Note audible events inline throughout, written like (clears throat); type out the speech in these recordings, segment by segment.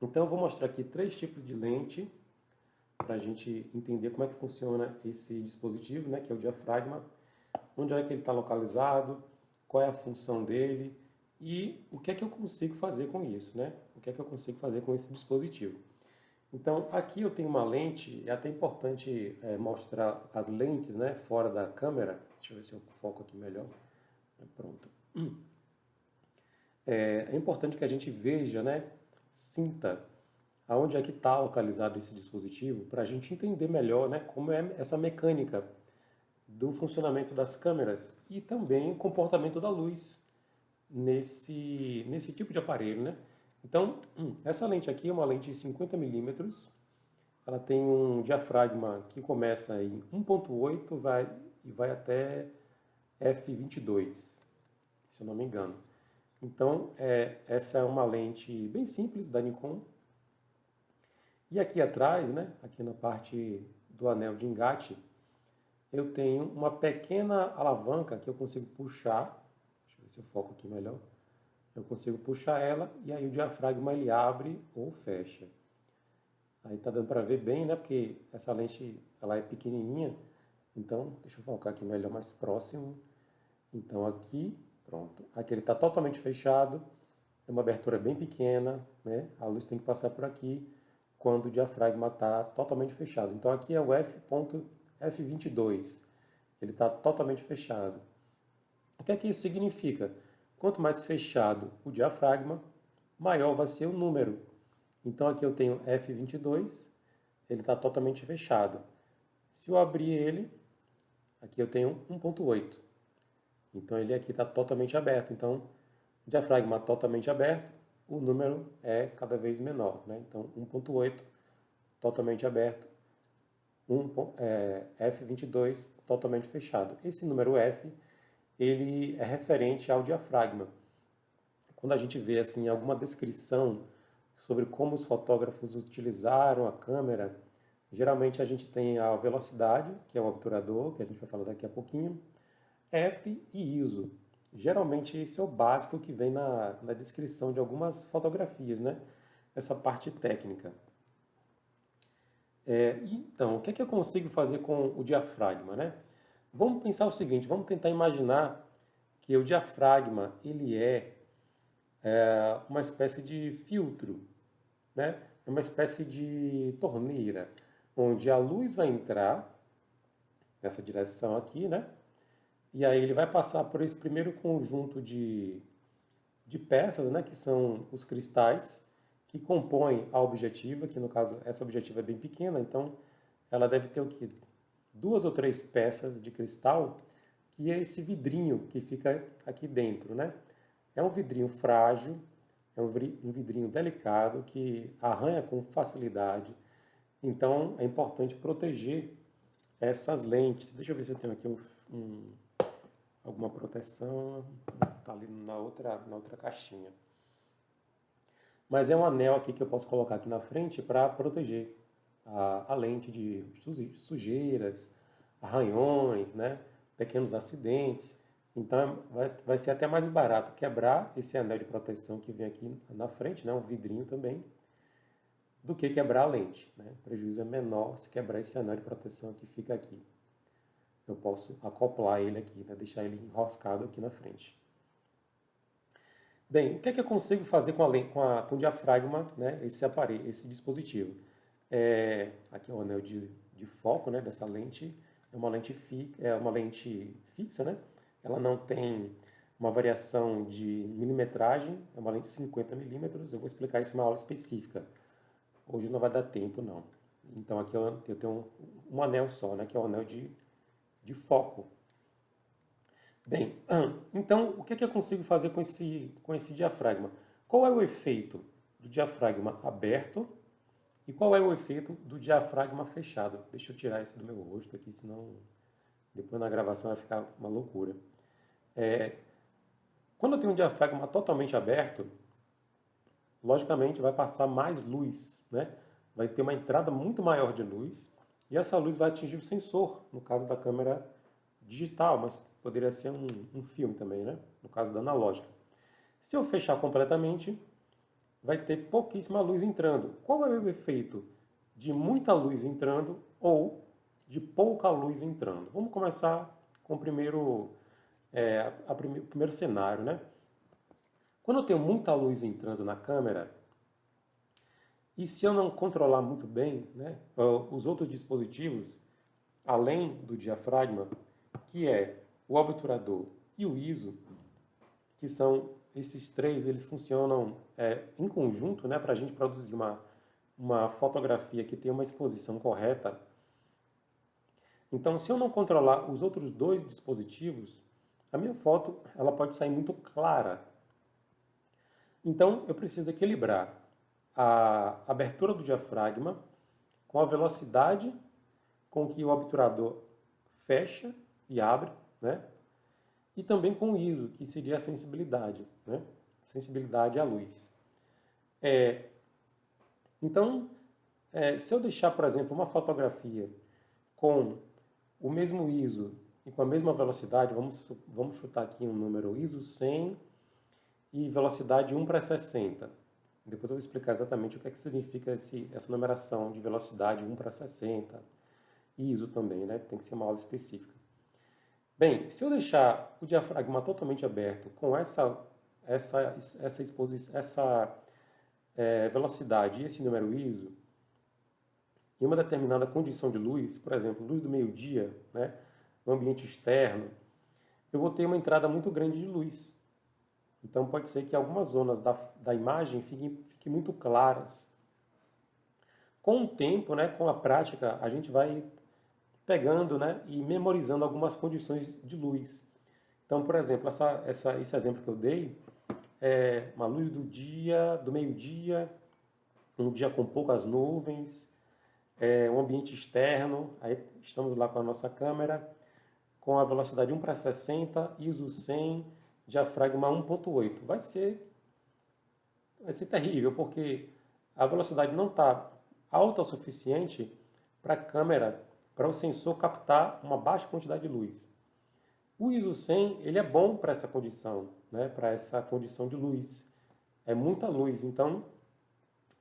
Então eu vou mostrar aqui três tipos de lente para a gente entender como é que funciona esse dispositivo, né, que é o diafragma, onde é que ele está localizado, qual é a função dele e o que é que eu consigo fazer com isso, né? O que é que eu consigo fazer com esse dispositivo. Então, aqui eu tenho uma lente, é até importante é, mostrar as lentes né, fora da câmera. Deixa eu ver se eu foco aqui melhor. Pronto. É, é importante que a gente veja, né, sinta aonde é que está localizado esse dispositivo para a gente entender melhor né, como é essa mecânica do funcionamento das câmeras e também o comportamento da luz nesse, nesse tipo de aparelho. Né? Então, hum, essa lente aqui é uma lente de 50 milímetros, ela tem um diafragma que começa em 1.8 vai, e vai até f22, se eu não me engano. Então, é, essa é uma lente bem simples da Nikon. E aqui atrás, né, aqui na parte do anel de engate, eu tenho uma pequena alavanca que eu consigo puxar. Deixa eu ver se eu foco aqui melhor. Eu consigo puxar ela e aí o diafragma ele abre ou fecha. Aí tá dando para ver bem, né? Porque essa lente ela é pequenininha. Então, deixa eu focar aqui melhor, mais próximo. Então aqui, pronto. Aqui ele está totalmente fechado. É uma abertura bem pequena, né? A luz tem que passar por aqui quando o diafragma está totalmente fechado. Então aqui é o F. F22. Ele está totalmente fechado. O que é que isso significa? Quanto mais fechado o diafragma, maior vai ser o número. Então aqui eu tenho F22, ele está totalmente fechado. Se eu abrir ele, aqui eu tenho 1.8. Então ele aqui está totalmente aberto. Então, diafragma totalmente aberto, o número é cada vez menor. Né? Então 1.8 totalmente aberto, 1, é, F22 totalmente fechado. Esse número F ele é referente ao diafragma. Quando a gente vê assim alguma descrição sobre como os fotógrafos utilizaram a câmera, geralmente a gente tem a velocidade, que é o obturador, que a gente vai falar daqui a pouquinho, F e ISO. Geralmente esse é o básico que vem na, na descrição de algumas fotografias, né? Essa parte técnica. É, então, o que, é que eu consigo fazer com o diafragma, né? Vamos pensar o seguinte, vamos tentar imaginar que o diafragma ele é, é uma espécie de filtro, né? É uma espécie de torneira, onde a luz vai entrar nessa direção aqui, né? E aí ele vai passar por esse primeiro conjunto de, de peças, né? Que são os cristais que compõem a objetiva, que no caso essa objetiva é bem pequena, então ela deve ter o que? duas ou três peças de cristal, que é esse vidrinho que fica aqui dentro, né? É um vidrinho frágil, é um vidrinho delicado que arranha com facilidade. Então é importante proteger essas lentes. Deixa eu ver se eu tenho aqui um, um, alguma proteção. Está ali na outra, na outra caixinha. Mas é um anel aqui que eu posso colocar aqui na frente para proteger a, a lente de sujeiras, arranhões, né? pequenos acidentes. Então vai, vai ser até mais barato quebrar esse anel de proteção que vem aqui na frente, né? um vidrinho também, do que quebrar a lente. Né? O prejuízo é menor se quebrar esse anel de proteção que fica aqui. Eu posso acoplar ele aqui, né? deixar ele enroscado aqui na frente. Bem, o que é que eu consigo fazer com, a, com, a, com o diafragma, né? esse aparelho, esse dispositivo? É, aqui é o anel de, de foco né, dessa lente, é uma lente, fi, é uma lente fixa, né? ela não tem uma variação de milimetragem, é uma lente de 50 milímetros, eu vou explicar isso em uma aula específica. Hoje não vai dar tempo, não. Então aqui eu, eu tenho um, um, anel só, né, que é o anel de, de foco. Bem, então o que, é que eu consigo fazer com esse, com esse diafragma? Qual é o efeito do diafragma aberto e qual é o efeito do diafragma fechado? Deixa eu tirar isso do meu rosto aqui, senão depois na gravação vai ficar uma loucura. É, quando eu tenho um diafragma totalmente aberto, logicamente vai passar mais luz, né? vai ter uma entrada muito maior de luz e essa luz vai atingir o sensor, no caso da câmera digital, mas poderia ser um, um filme também, né? no caso da analógica. Se eu fechar completamente, vai ter pouquíssima luz entrando. Qual é o efeito de muita luz entrando ou de pouca luz entrando? Vamos começar com o primeiro, é, a prime, o primeiro cenário, né? Quando eu tenho muita luz entrando na câmera, e se eu não controlar muito bem, né, os outros dispositivos, além do diafragma, que é o obturador e o ISO, que são esses três, eles funcionam é, em conjunto né, para a gente produzir uma, uma fotografia que tenha uma exposição correta. Então, se eu não controlar os outros dois dispositivos, a minha foto ela pode sair muito clara. Então, eu preciso equilibrar a abertura do diafragma com a velocidade com que o obturador fecha e abre, né? e também com o ISO, que seria a sensibilidade, né? sensibilidade à luz. É, então, é, se eu deixar, por exemplo, uma fotografia com o mesmo ISO e com a mesma velocidade, vamos, vamos chutar aqui um número ISO 100 e velocidade 1 para 60. Depois eu vou explicar exatamente o que, é que significa esse, essa numeração de velocidade 1 para 60. ISO também, né? tem que ser uma aula específica. Bem, se eu deixar o diafragma totalmente aberto com essa, essa, essa, exposição, essa é, velocidade e esse número ISO, em uma determinada condição de luz, por exemplo, luz do meio-dia, né, no ambiente externo, eu vou ter uma entrada muito grande de luz. Então pode ser que algumas zonas da, da imagem fiquem, fiquem muito claras. Com o tempo, né, com a prática, a gente vai pegando né, e memorizando algumas condições de luz. Então, por exemplo, essa, essa, esse exemplo que eu dei é uma luz do dia, do meio-dia, um dia com poucas nuvens, é, um ambiente externo, aí estamos lá com a nossa câmera, com a velocidade 1 para 60, ISO 100, diafragma 1.8. Vai ser, vai ser terrível, porque a velocidade não está alta o suficiente para a câmera para o sensor captar uma baixa quantidade de luz. O ISO 100 ele é bom para essa condição, né? para essa condição de luz. É muita luz, então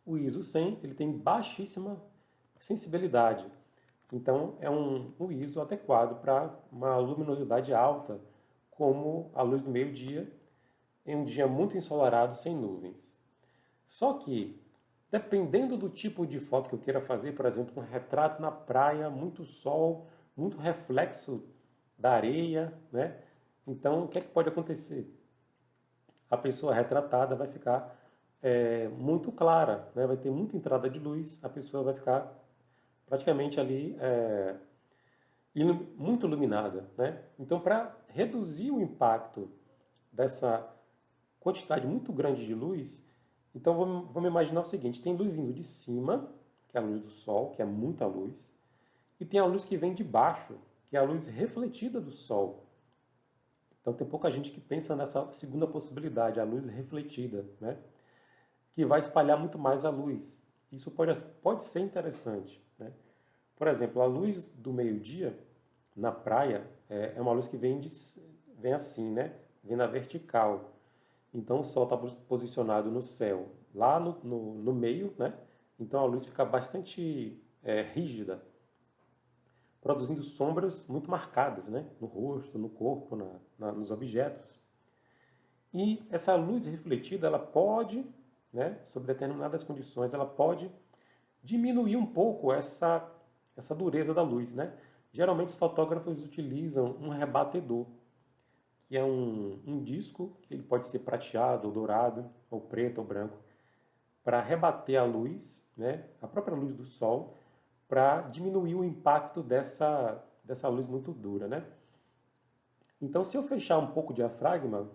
o ISO 100 ele tem baixíssima sensibilidade. Então é um, um ISO adequado para uma luminosidade alta, como a luz do meio-dia, em um dia muito ensolarado, sem nuvens. Só que Dependendo do tipo de foto que eu queira fazer, por exemplo, um retrato na praia, muito sol, muito reflexo da areia, né? Então, o que é que pode acontecer? A pessoa retratada vai ficar é, muito clara, né? vai ter muita entrada de luz, a pessoa vai ficar praticamente ali é, muito iluminada. Né? Então, para reduzir o impacto dessa quantidade muito grande de luz, então vamos, vamos imaginar o seguinte, tem luz vindo de cima, que é a luz do sol, que é muita luz, e tem a luz que vem de baixo, que é a luz refletida do sol. Então tem pouca gente que pensa nessa segunda possibilidade, a luz refletida, né? que vai espalhar muito mais a luz. Isso pode, pode ser interessante. Né? Por exemplo, a luz do meio-dia na praia é, é uma luz que vem, de, vem assim, né? vem na vertical. Então o Sol está posicionado no céu, lá no, no, no, meio, né? Então a luz fica bastante é, rígida, produzindo sombras muito marcadas, né? No rosto, no corpo, na, na, nos objetos. E essa luz refletida, ela pode, né, sob determinadas condições, ela pode diminuir um pouco essa, essa dureza da luz, né? Geralmente os fotógrafos utilizam um rebatedor, que é um, um disco, que ele pode ser prateado, ou dourado, ou preto, ou branco, para rebater a luz, né, a própria luz do sol, para diminuir o impacto dessa, dessa luz muito dura. Né? Então, se eu fechar um pouco o diafragma,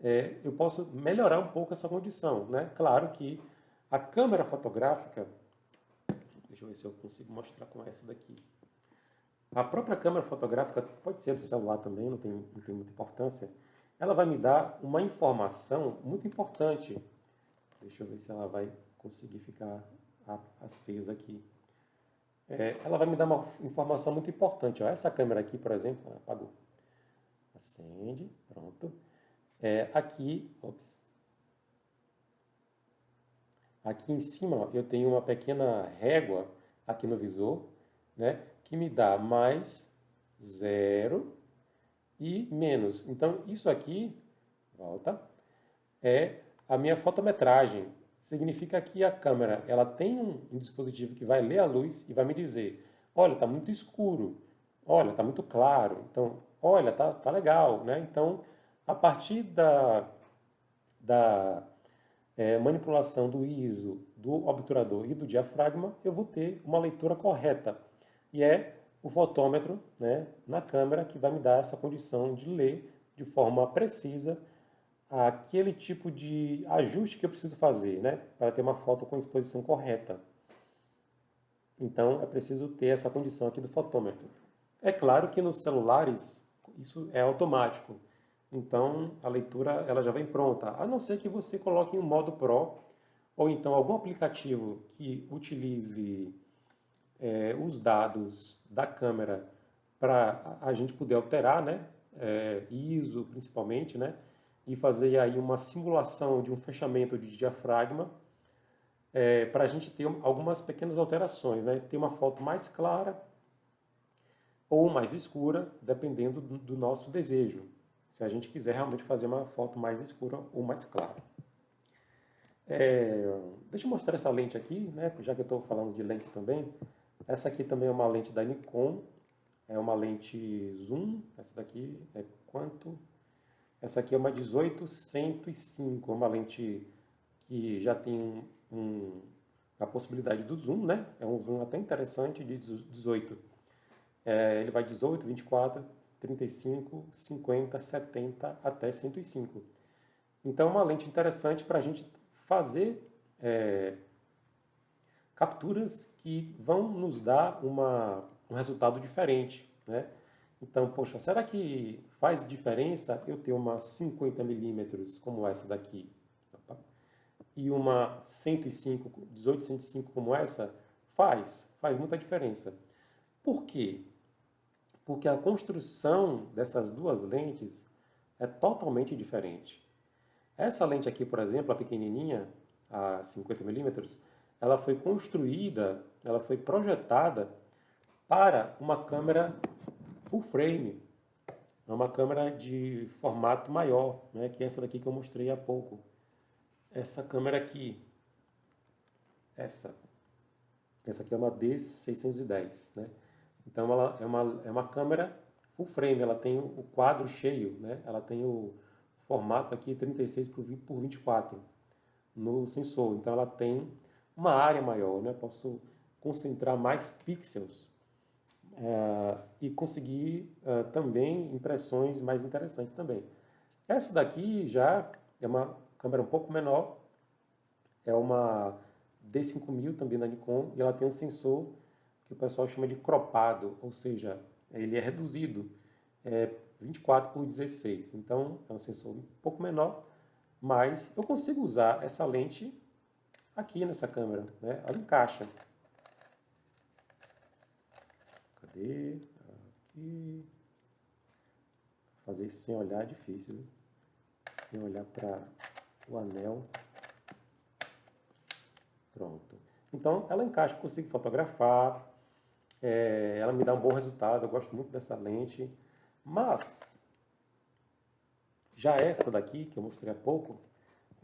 é, eu posso melhorar um pouco essa condição. Né? Claro que a câmera fotográfica, deixa eu ver se eu consigo mostrar com essa daqui. A própria câmera fotográfica, pode ser do celular também, não tem, não tem muita importância, ela vai me dar uma informação muito importante. Deixa eu ver se ela vai conseguir ficar acesa aqui. É, ela vai me dar uma informação muito importante. Ó. Essa câmera aqui, por exemplo, apagou. Acende, pronto. É, aqui, ops. Aqui em cima eu tenho uma pequena régua aqui no visor, né, que me dá mais zero e menos. Então isso aqui, volta, é a minha fotometragem. Significa que a câmera ela tem um, dispositivo que vai ler a luz e vai me dizer, olha, está muito escuro, olha, está muito claro, então, olha, tá, tá legal, né? Então, a partir da, da é, manipulação do ISO, do obturador e do diafragma, eu vou ter uma leitura correta. E é o fotômetro né, na câmera que vai me dar essa condição de ler de forma precisa aquele tipo de ajuste que eu preciso fazer né, para ter uma foto com exposição correta. Então é preciso ter essa condição aqui do fotômetro. É claro que nos celulares isso é automático. Então, a leitura ela já vem pronta, a não ser que você coloque em um modo Pro, ou então algum aplicativo que utilize é, os dados da câmera para a gente poder alterar, né, é, ISO principalmente, né, e fazer aí uma simulação de um fechamento de diafragma é, para a gente ter algumas pequenas alterações, né, ter uma foto mais clara ou mais escura, dependendo do, nosso desejo se a gente quiser realmente fazer uma foto mais escura ou mais clara. É, deixa eu mostrar essa lente aqui, né, já que eu estou falando de lentes também. Essa aqui também é uma lente da Nikon, é uma lente zoom, essa daqui é quanto? Essa aqui é uma 1805, uma lente que já tem um, a possibilidade do zoom, né? É um zoom até interessante de 18. É, ele vai 18, 24, 35, 50, 70 até 105. Então, é uma lente interessante para a gente fazer é, capturas que vão nos dar uma, um resultado diferente. Né? Então, poxa, será que faz diferença eu ter uma 50 milímetros como essa daqui? E uma 105, 18, 105 como essa? Faz, faz muita diferença. Por quê? porque a construção dessas duas lentes é totalmente diferente. Essa lente aqui, por exemplo, a pequenininha, a 50mm, ela foi construída, ela foi projetada para uma câmera full frame, é uma câmera de formato maior, né, que é essa daqui que eu mostrei há pouco. Essa câmera aqui, essa, essa aqui é uma D610, né? Então ela é uma, é uma câmera full frame, ela tem o quadro cheio, né? ela tem o formato aqui 36 por 24 no sensor, então ela tem uma área maior, né? posso concentrar mais pixels é, e conseguir é, também impressões mais interessantes também. Essa daqui já é uma câmera um pouco menor, é uma D5000 também da Nikon e ela tem um sensor que o pessoal chama de cropado, ou seja, ele é reduzido, é 24 por 16. Então, é um sensor um pouco menor, mas eu consigo usar essa lente aqui nessa câmera, né? Ela encaixa. Cadê? Aqui. Fazer isso sem olhar é difícil, viu? Sem olhar para o anel. Pronto. Então, ela encaixa, consigo fotografar, é, ela me dá um bom resultado, eu gosto muito dessa lente. Mas, já essa daqui, que eu mostrei há pouco,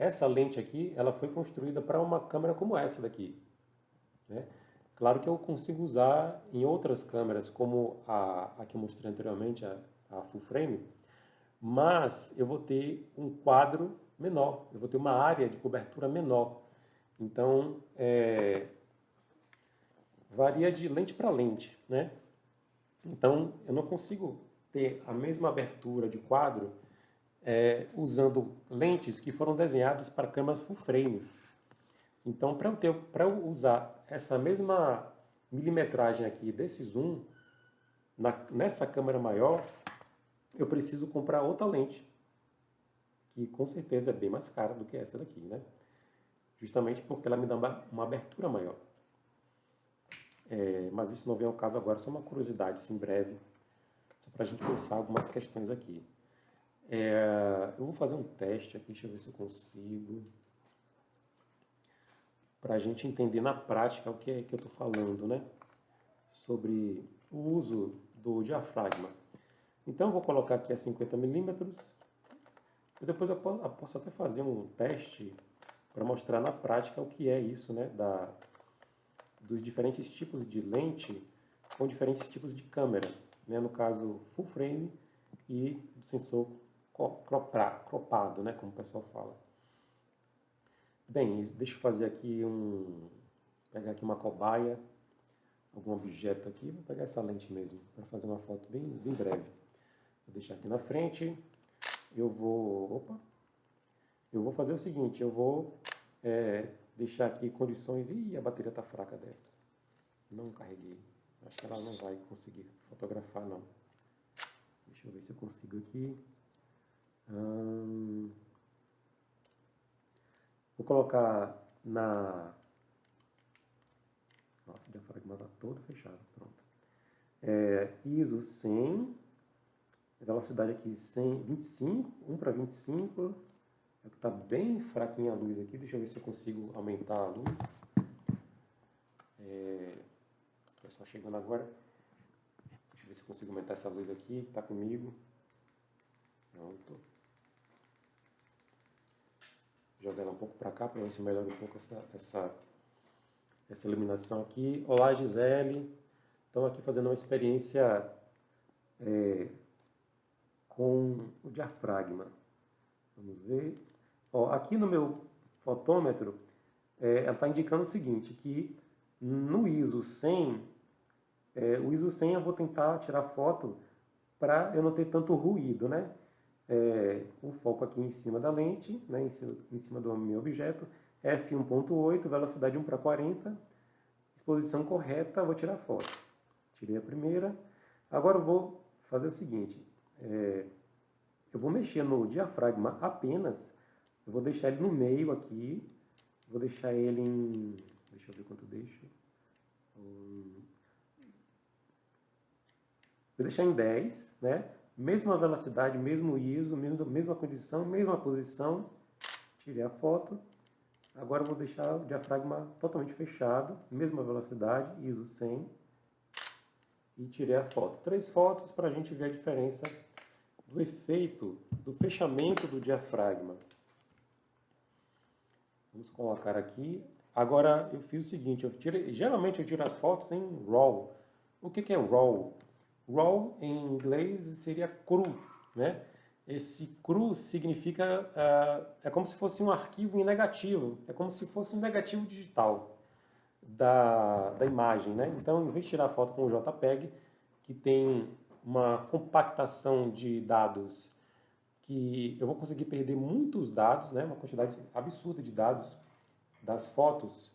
essa lente aqui, ela foi construída para uma câmera como essa daqui. Né? Claro que eu consigo usar em outras câmeras, como a, a que eu mostrei anteriormente, a, a full frame, mas eu vou ter um quadro menor, eu vou ter uma área de cobertura menor. Então, é, varia de lente para lente, né? Então, eu não consigo ter a mesma abertura de quadro é, usando lentes que foram desenhadas para câmeras full frame. Então, para eu, eu usar essa mesma milimetragem aqui desse zoom, na, nessa câmera maior, eu preciso comprar outra lente, que com certeza é bem mais cara do que essa daqui, né? Justamente porque ela me dá uma, uma abertura maior. É, mas isso não vem ao caso agora, só uma curiosidade, assim, breve, só para a gente pensar algumas questões aqui. É, eu vou fazer um teste aqui, deixa eu ver se eu consigo. para a gente entender na prática o que é que eu estou falando, né? Sobre o uso do diafragma. Então, eu vou colocar aqui a 50 milímetros. E depois eu posso até fazer um teste para mostrar na prática o que é isso, né? Da, dos diferentes tipos de lente com diferentes tipos de câmera. Né? No caso, full frame e do sensor cropado, né? Como o pessoal fala. Bem, deixa eu fazer aqui um... Pegar aqui uma cobaia, algum objeto aqui. Vou pegar essa lente mesmo, para fazer uma foto bem, bem breve. Vou deixar aqui na frente. Eu vou... Opa! Eu vou fazer o seguinte, eu vou é, deixar aqui condições... Ih, a bateria está fraca dessa. Não carreguei. Acho que ela não vai conseguir fotografar, não. Deixa eu ver se eu consigo aqui. Hum... Vou colocar na... Nossa, o diafragma está todo fechado, pronto. É, ISO 100, velocidade aqui 100, 25, 1 para 25. Está bem fraquinha a luz aqui, deixa eu ver se eu consigo aumentar a luz. É, o pessoal chegando agora. Deixa eu ver se eu consigo aumentar essa luz aqui, está comigo. Pronto jogar ela um pouco para cá para ver se melhora um pouco essa, essa, essa iluminação aqui. Olá Gisele, estamos aqui fazendo uma experiência é, com o diafragma. Vamos ver. Ó, aqui no meu fotômetro, é, ela está indicando o seguinte, que no ISO 100, é, o ISO 100 eu vou tentar tirar foto para eu não ter tanto ruído, né? É, o foco aqui em cima da lente, né, em, cima, em cima do meu objeto, f1.8, velocidade 1 para 40, exposição correta, vou tirar foto. Tirei a primeira. Agora eu vou fazer o seguinte, é, eu vou mexer no diafragma apenas, eu vou deixar ele no meio aqui, vou deixar ele em, deixa eu ver quanto deixo, vou deixar em 10, né? Mesma velocidade, mesmo ISO, mesma, mesma condição, mesma posição. Tirei a foto. Agora vou deixar o diafragma totalmente fechado, mesma velocidade, ISO 100. E tirei a foto. Três fotos para a gente ver a diferença do efeito do fechamento do diafragma. Vamos colocar aqui. Agora eu fiz o seguinte, eu tirei, geralmente eu tiro as fotos em RAW. O que, que é RAW? Raw, em inglês, seria cru, né? Esse cru significa, uh, é como se fosse um arquivo em negativo, é como se fosse um negativo digital da, da imagem, né? Então, em vez de tirar foto com o JPEG, que tem uma compactação de dados que eu vou conseguir perder muitos dados, né? Uma quantidade absurda de dados das fotos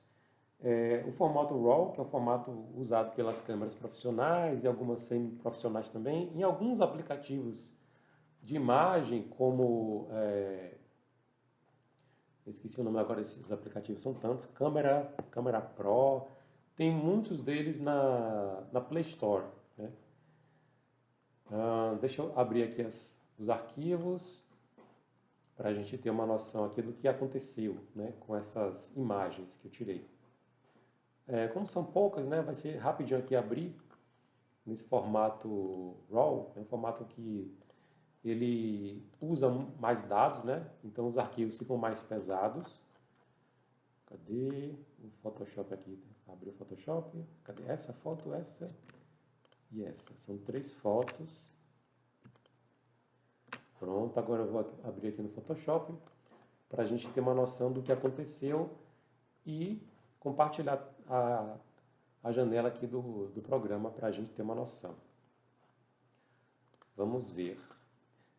é, o formato RAW, que é o formato usado pelas câmeras profissionais e algumas semi-profissionais também, em alguns aplicativos de imagem, como... É, esqueci o nome agora desses aplicativos, são tantos, Câmera, Câmera Pro, tem muitos deles na, na Play Store. Né? Ah, deixa eu abrir aqui as, os arquivos para a gente ter uma noção aqui do que aconteceu né, com essas imagens que eu tirei. É, como são poucas, né, vai ser rapidinho aqui abrir nesse formato RAW, é um formato que ele usa mais dados, né? Então os arquivos ficam mais pesados. Cadê o Photoshop aqui? Abriu o Photoshop. Cadê essa foto, essa e essa? São três fotos. Pronto, agora eu vou abrir aqui no Photoshop para a gente ter uma noção do que aconteceu e compartilhar a, a janela aqui do, do programa para a gente ter uma noção. Vamos ver.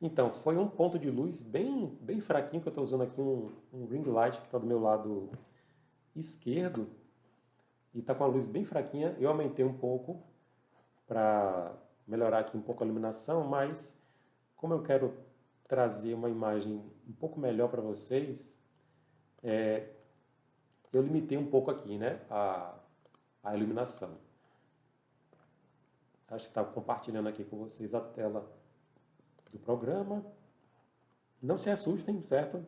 Então, foi um ponto de luz bem, bem fraquinho, que eu estou usando aqui um, um ring light que está do meu lado esquerdo. E está com a luz bem fraquinha. Eu aumentei um pouco para melhorar aqui um pouco a iluminação, mas como eu quero trazer uma imagem um pouco melhor para vocês, é, eu limitei um pouco aqui né, a, a iluminação. Acho que está compartilhando aqui com vocês a tela do programa. Não se assustem, certo?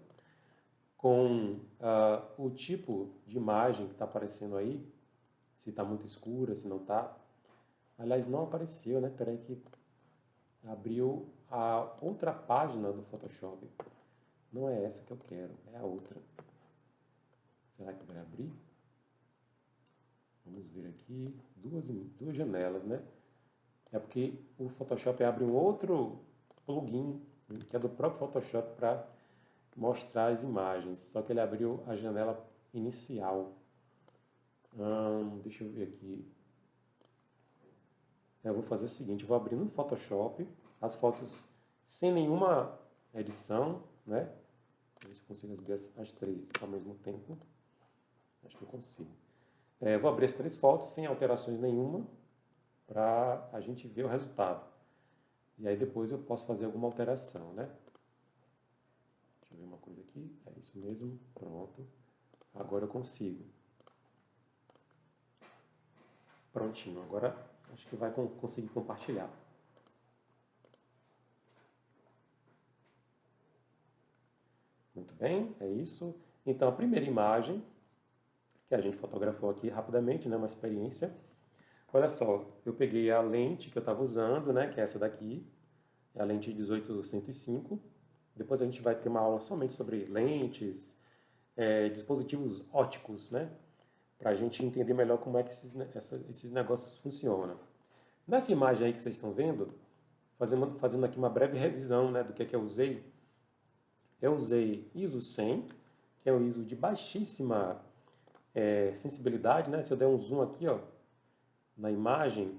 com uh, o tipo de imagem que está aparecendo aí, se está muito escura, se não está. Aliás, não apareceu, né? Peraí que abriu a outra página do Photoshop. Não é essa que eu quero, é a outra. Será que vai abrir? Vamos ver aqui, duas, duas janelas, né? É porque o Photoshop abre um outro plugin, que é do próprio Photoshop para mostrar as imagens. Só que ele abriu a janela inicial. Hum, deixa eu ver aqui. Eu vou fazer o seguinte, vou abrir no Photoshop as fotos sem nenhuma edição, né? Ver se eu consigo as três ao mesmo tempo. Acho que eu consigo. É, vou abrir as três fotos sem alterações nenhuma para a gente ver o resultado. E aí depois eu posso fazer alguma alteração, né? Deixa eu ver uma coisa aqui. É isso mesmo. Pronto. Agora eu consigo. Prontinho. Agora acho que vai conseguir compartilhar. Muito bem, é isso. Então, a primeira imagem que a gente fotografou aqui rapidamente, né, uma experiência. Olha só, eu peguei a lente que eu estava usando, né, que é essa daqui, é a lente 18-105. Depois a gente vai ter uma aula somente sobre lentes, é, dispositivos óticos, né, para a gente entender melhor como é que esses, essa, esses negócios funcionam. Nessa imagem aí que vocês estão vendo, fazendo, fazendo aqui uma breve revisão né, do que, é que eu usei, eu usei ISO 100, que é um ISO de baixíssima é, sensibilidade, né? Se eu der um zoom aqui, ó, na imagem,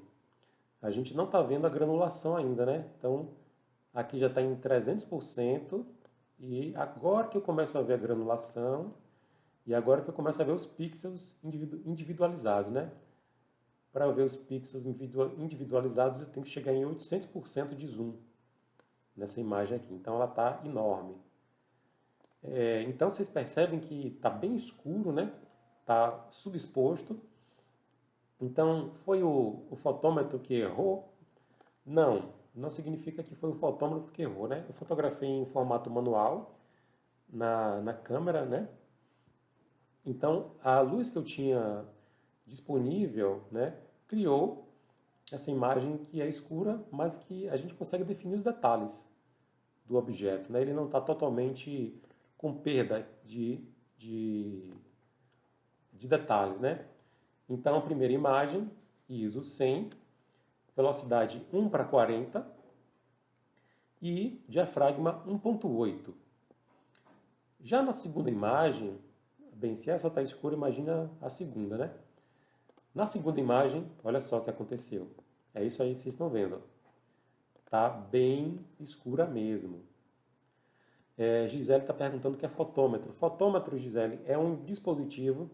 a gente não está vendo a granulação ainda, né? Então, aqui já está em 300%, e agora que eu começo a ver a granulação, e agora que eu começo a ver os pixels individualizados, né? Para ver os pixels individualizados, eu tenho que chegar em 800% de zoom nessa imagem aqui. Então, ela está enorme. É, então, vocês percebem que está bem escuro, né? Está subexposto. Então, foi o, o fotômetro que errou? Não, não significa que foi o fotômetro que errou, né? Eu fotografei em formato manual na, na câmera, né? Então, a luz que eu tinha disponível, né, criou essa imagem que é escura, mas que a gente consegue definir os detalhes do objeto, né? Ele não está totalmente com perda de, de de detalhes, né? Então, a primeira imagem, ISO 100, velocidade 1 para 40 e diafragma 1.8. Já na segunda imagem, bem, se essa está escura, imagina a segunda, né? Na segunda imagem, olha só o que aconteceu. É isso aí que vocês estão vendo. Tá bem escura mesmo. É, Gisele está perguntando o que é fotômetro. Fotômetro, Gisele, é um dispositivo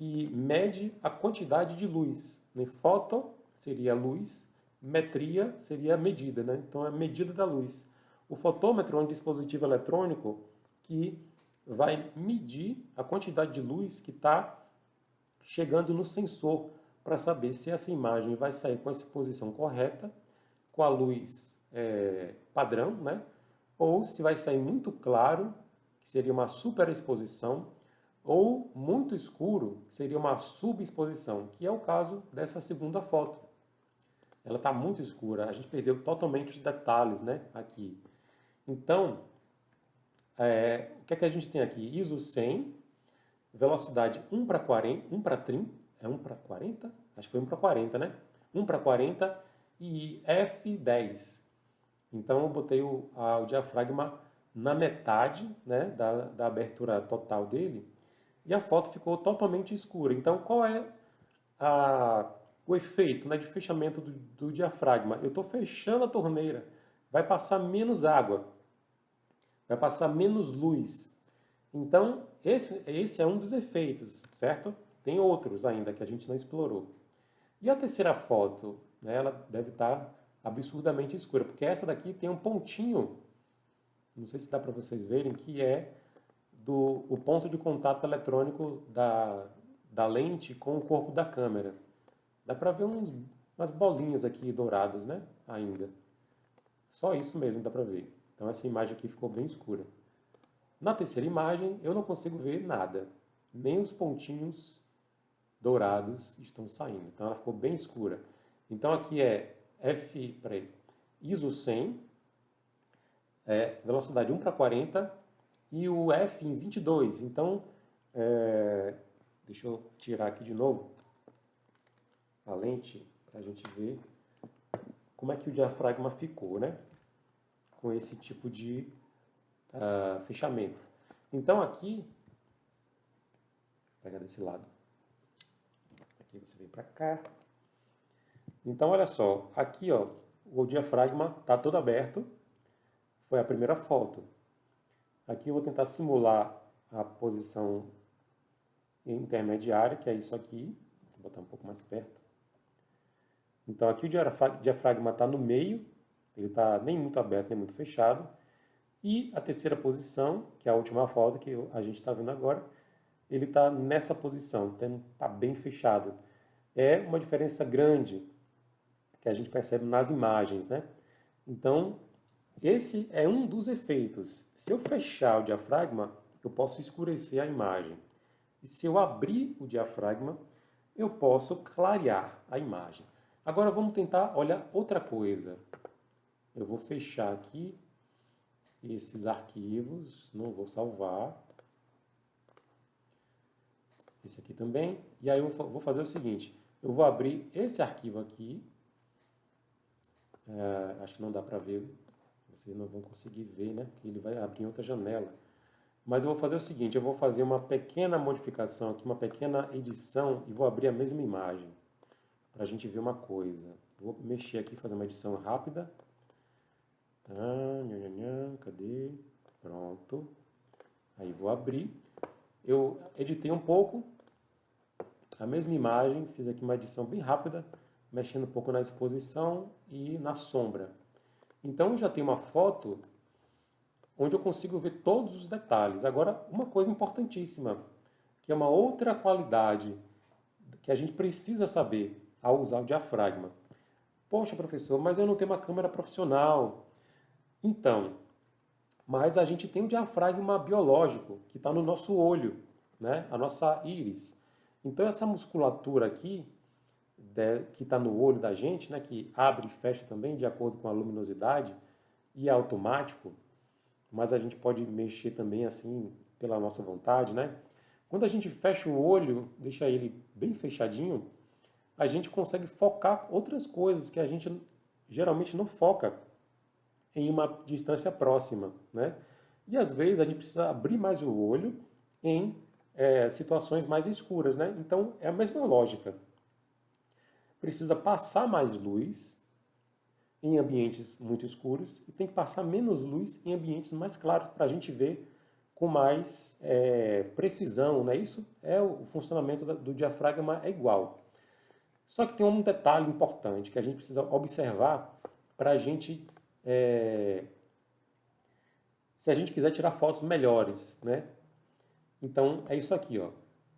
que mede a quantidade de luz. Né? Foto seria luz, metria seria medida, né? então é a medida da luz. O fotômetro é um dispositivo eletrônico que vai medir a quantidade de luz que está chegando no sensor para saber se essa imagem vai sair com a exposição correta, com a luz é, padrão, né? ou se vai sair muito claro, que seria uma superexposição, ou muito escuro, seria uma subexposição, que é o caso dessa segunda foto. Ela está muito escura, a gente perdeu totalmente os detalhes né, aqui. Então, é, o que é que a gente tem aqui? ISO 100, velocidade 1 para 40, 1 para 30, é 1 para 40? Acho que foi 1 para 40, né? 1 para 40 e F10. Então, eu botei o, a, o diafragma na metade né, da, da abertura total dele, e a foto ficou totalmente escura. Então, qual é a, o efeito né, de fechamento do, do diafragma? Eu estou fechando a torneira, vai passar menos água, vai passar menos luz. Então, esse, esse é um dos efeitos, certo? Tem outros ainda que a gente não explorou. E a terceira foto, né, ela deve estar absurdamente escura, porque essa daqui tem um pontinho, não sei se dá para vocês verem, que é do o ponto de contato eletrônico da, da lente com o corpo da câmera. Dá para ver uns, umas bolinhas aqui douradas, né? Ainda. Só isso mesmo dá para ver. Então essa imagem aqui ficou bem escura. Na terceira imagem, eu não consigo ver nada. Nem os pontinhos dourados estão saindo. Então, ela ficou bem escura. Então, aqui é F, peraí, ISO 100, é, velocidade 1 para 40, e o F em 22. Então, é, deixa eu tirar aqui de novo a lente para a gente ver como é que o diafragma ficou, né? Com esse tipo de uh, fechamento. Então aqui, vou pegar desse lado, aqui você vem para cá. Então olha só, aqui ó, o diafragma está todo aberto, foi a primeira foto. Aqui eu vou tentar simular a posição intermediária, que é isso aqui, vou botar um pouco mais perto. Então aqui o diafragma está no meio, ele está nem muito aberto nem muito fechado. E a terceira posição, que é a última foto que a gente está vendo agora, ele está nessa posição, está bem fechado. É uma diferença grande que a gente percebe nas imagens, né? Então, esse é um dos efeitos. Se eu fechar o diafragma, eu posso escurecer a imagem. E se eu abrir o diafragma, eu posso clarear a imagem. Agora vamos tentar olhar outra coisa. Eu vou fechar aqui esses arquivos, não vou salvar. Esse aqui também. E aí eu vou fazer o seguinte, eu vou abrir esse arquivo aqui. É, acho que não dá para ver, vocês não vão conseguir ver, né? Porque ele vai abrir outra janela. Mas eu vou fazer o seguinte, eu vou fazer uma pequena modificação aqui, uma pequena edição e vou abrir a mesma imagem para a gente ver uma coisa. Vou mexer aqui, fazer uma edição rápida. Ah, cadê? Pronto. Aí vou abrir. Eu editei um pouco a mesma imagem, fiz aqui uma edição bem rápida, mexendo um pouco na exposição e na sombra. Então já tenho uma foto onde eu consigo ver todos os detalhes. Agora, uma coisa importantíssima, que é uma outra qualidade que a gente precisa saber ao usar o diafragma. Poxa, professor, mas eu não tenho uma câmera profissional. Então, mas a gente tem um diafragma biológico que está no nosso olho, né? a nossa íris. Então essa musculatura aqui, que está no olho da gente, né? que abre e fecha também de acordo com a luminosidade, e é automático, mas a gente pode mexer também assim pela nossa vontade, né? Quando a gente fecha o olho, deixa ele bem fechadinho, a gente consegue focar outras coisas que a gente geralmente não foca em uma distância próxima, né? E às vezes a gente precisa abrir mais o olho em é, situações mais escuras, né? Então é a mesma lógica. Precisa passar mais luz em ambientes muito escuros e tem que passar menos luz em ambientes mais claros para a gente ver com mais é, precisão, né? Isso é o funcionamento do diafragma é igual. Só que tem um detalhe importante que a gente precisa observar para a gente, é, se a gente quiser tirar fotos melhores, né? Então, é isso aqui, ó.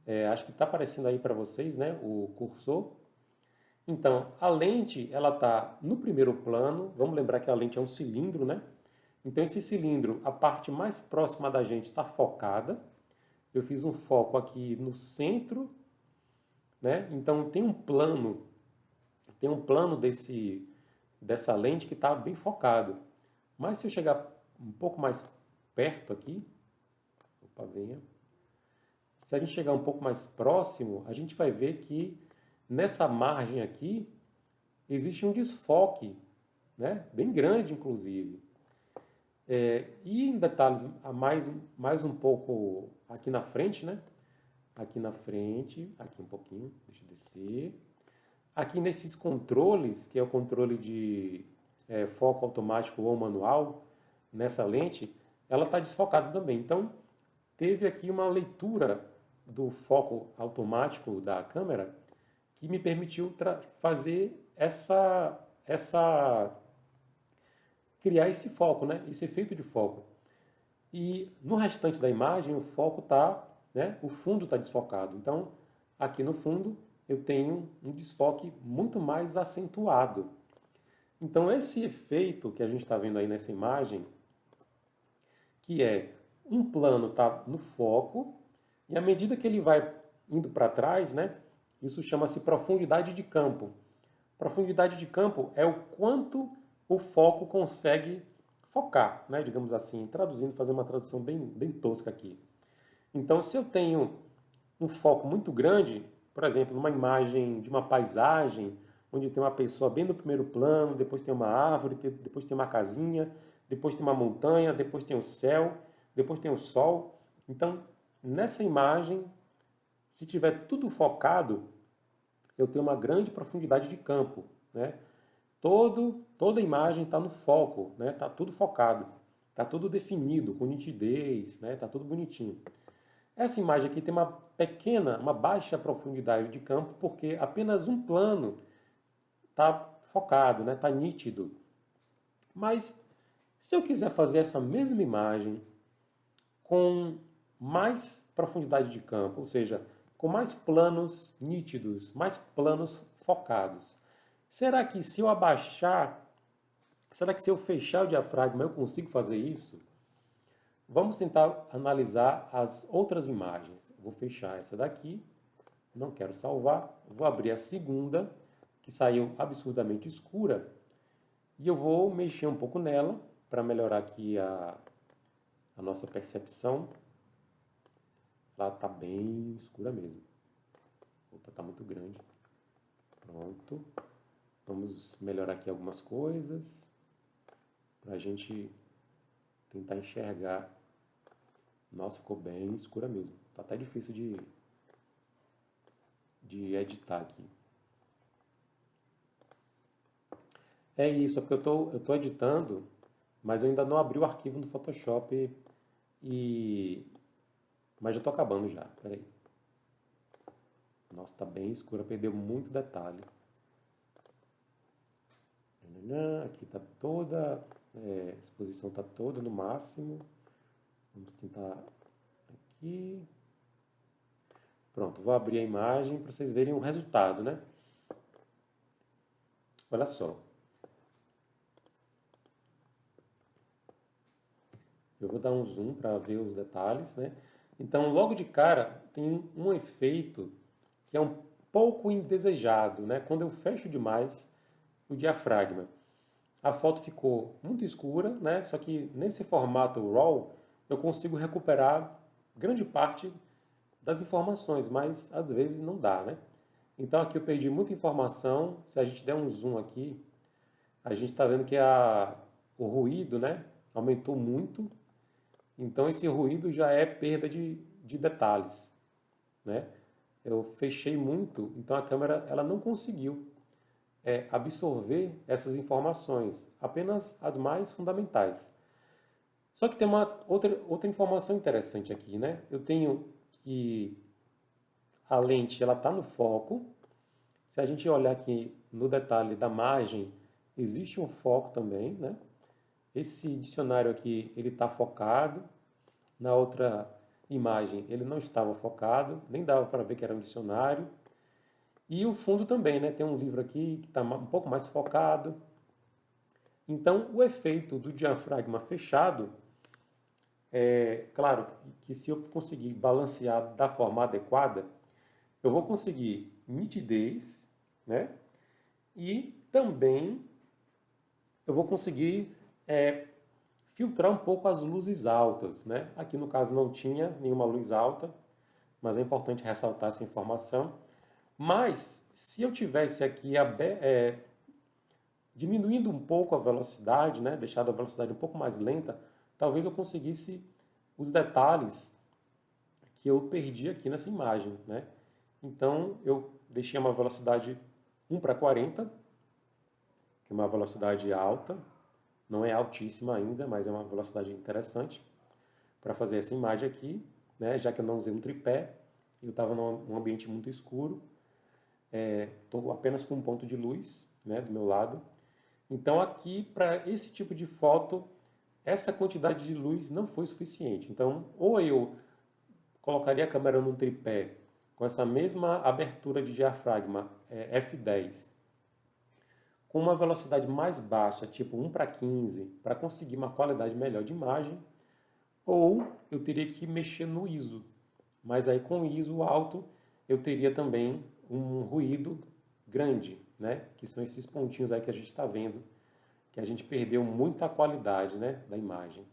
É, acho que está aparecendo aí para vocês, né, o cursor. Então, a lente, ela está no primeiro plano. Vamos lembrar que a lente é um cilindro, né? Então, esse cilindro, a parte mais próxima da gente está focada. Eu fiz um foco aqui no centro né? Então tem um plano, tem um plano desse, dessa lente que está bem focado. Mas se eu chegar um pouco mais perto aqui, opa, venha. Se a gente chegar um pouco mais próximo, a gente vai ver que nessa margem aqui existe um desfoque, né? bem grande inclusive. É, e em detalhes mais, mais um pouco aqui na frente, né? aqui na frente, aqui um pouquinho, deixa eu descer. Aqui nesses controles, que é o controle de é, foco automático ou manual, nessa lente, ela está desfocada também. Então, teve aqui uma leitura do foco automático da câmera que me permitiu fazer essa, essa criar esse foco, né? esse efeito de foco. E no restante da imagem, o foco está né? o fundo está desfocado. Então, aqui no fundo, eu tenho um desfoque muito mais acentuado. Então, esse efeito que a gente está vendo aí nessa imagem, que é um plano está no foco e à medida que ele vai indo para trás, né, isso chama-se profundidade de campo. Profundidade de campo é o quanto o foco consegue focar, né, digamos assim, traduzindo, fazer uma tradução bem, bem tosca aqui. Então, se eu tenho um foco muito grande, por exemplo, numa imagem de uma paisagem, onde tem uma pessoa bem no primeiro plano, depois tem uma árvore, depois tem uma casinha, depois tem uma montanha, depois tem o céu, depois tem o sol. Então, nessa imagem, se tiver tudo focado, eu tenho uma grande profundidade de campo. Né? Todo, toda a imagem está no foco, está né? Tá tudo focado, está tudo definido, com nitidez, está né? Tá tudo bonitinho. Essa imagem aqui tem uma pequena, uma baixa profundidade de campo, porque apenas um plano está focado, está né? Tá nítido. Mas se eu quiser fazer essa mesma imagem com mais profundidade de campo, ou seja, com mais planos nítidos, mais planos focados, será que se eu abaixar, será que se eu fechar o diafragma eu consigo fazer isso? Vamos tentar analisar as outras imagens. Vou fechar essa daqui, não quero salvar, vou abrir a segunda, que saiu absurdamente escura, e eu vou mexer um pouco nela para melhorar aqui a, a nossa percepção. Ela está bem escura mesmo. Opa, está muito grande. Pronto. Vamos melhorar aqui algumas coisas para a gente tentar enxergar. Nossa, ficou bem escura mesmo. Tá até difícil de, de editar aqui. É isso, é porque eu tô, estou tô editando mas eu ainda não abri o arquivo no Photoshop e... Mas já estou acabando já, peraí. Nossa, está bem escura, perdeu muito detalhe. Aqui está toda, é, a exposição está toda no máximo. Vamos tentar aqui. Pronto, vou abrir a imagem para vocês verem o resultado, né? Olha só. Eu vou dar um zoom para ver os detalhes, né? Então, logo de cara, tem um efeito que é um pouco indesejado, né? Quando eu fecho demais o diafragma. A foto ficou muito escura, né? Só que nesse formato RAW eu consigo recuperar grande parte das informações, mas às vezes não dá, né? Então aqui eu perdi muita informação. Se a gente der um zoom aqui, a gente está vendo que a, o ruído, né? Aumentou muito então esse ruído já é perda de, de detalhes. Né? Eu fechei muito, então a câmera ela não conseguiu é, absorver essas informações, apenas as mais fundamentais. Só que tem uma outra, outra informação interessante aqui. Né? Eu tenho que a lente ela está no foco. Se a gente olhar aqui no detalhe da margem, existe um foco também, né? Esse dicionário aqui, ele está focado. Na outra imagem, ele não estava focado, nem dava para ver que era um dicionário. E o fundo também, né? Tem um livro aqui que está um pouco mais focado. Então, o efeito do diafragma fechado, é claro que se eu conseguir balancear da forma adequada, eu vou conseguir nitidez, né? E também eu vou conseguir é, filtrar um pouco as luzes altas. Né? Aqui no caso não tinha nenhuma luz alta, mas é importante ressaltar essa informação. Mas se eu tivesse aqui é, diminuindo um pouco a velocidade, né? deixado a velocidade um pouco mais lenta, talvez eu conseguisse os detalhes que eu perdi aqui nessa imagem. Né? Então eu deixei uma velocidade 1 para 40, que é uma velocidade alta, não é altíssima ainda, mas é uma velocidade interessante para fazer essa imagem aqui, né? já que eu não usei um tripé, eu estava num ambiente muito escuro, estou é, apenas com um ponto de luz né, do meu lado. Então aqui, para esse tipo de foto, essa quantidade de luz não foi suficiente. Então, ou eu colocaria a câmera num tripé com essa mesma abertura de diafragma é, f10 com uma velocidade mais baixa, tipo 1 para 15, para conseguir uma qualidade melhor de imagem, ou eu teria que mexer no ISO. Mas aí com o ISO alto eu teria também um ruído grande, né? que são esses pontinhos aí que a gente está vendo, que a gente perdeu muita qualidade né? da imagem.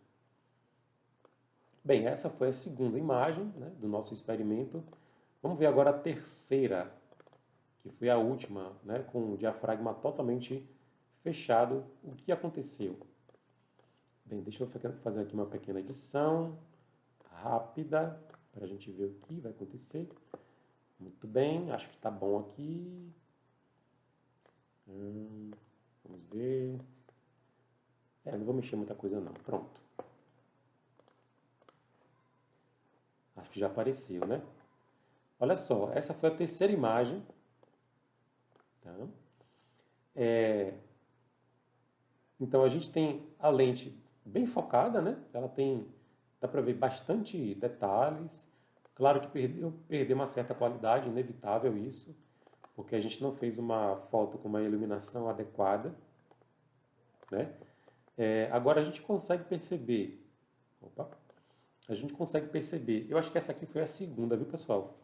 Bem, essa foi a segunda imagem né? do nosso experimento. Vamos ver agora a terceira, que foi a última, né? com o diafragma totalmente fechado. O que aconteceu? Bem, deixa eu fazer aqui uma pequena edição rápida para a gente ver o que vai acontecer. Muito bem, acho que está bom aqui. Hum, vamos ver. É, não vou mexer muita coisa não. Pronto. Acho que já apareceu, né? Olha só, essa foi a terceira imagem. Tá? É, então a gente tem a lente bem focada, né? Ela tem, dá para ver bastante detalhes. Claro que perdeu, perdeu uma certa qualidade, inevitável isso, porque a gente não fez uma foto com uma iluminação adequada, né? É, agora a gente consegue perceber, opa, a gente consegue perceber, eu acho que essa aqui foi a segunda, viu pessoal?